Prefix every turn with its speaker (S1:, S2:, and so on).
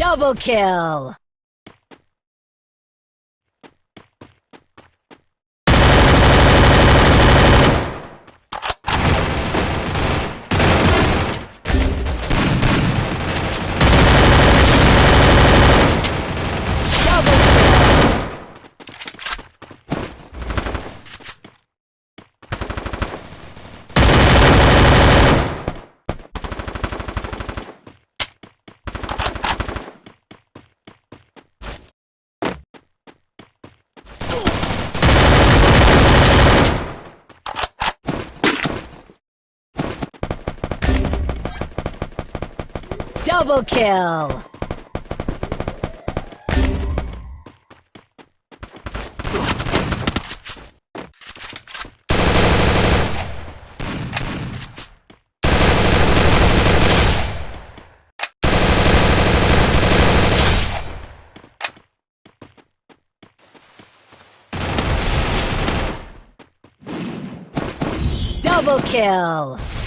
S1: Double kill! Double kill! Double kill! Double kill!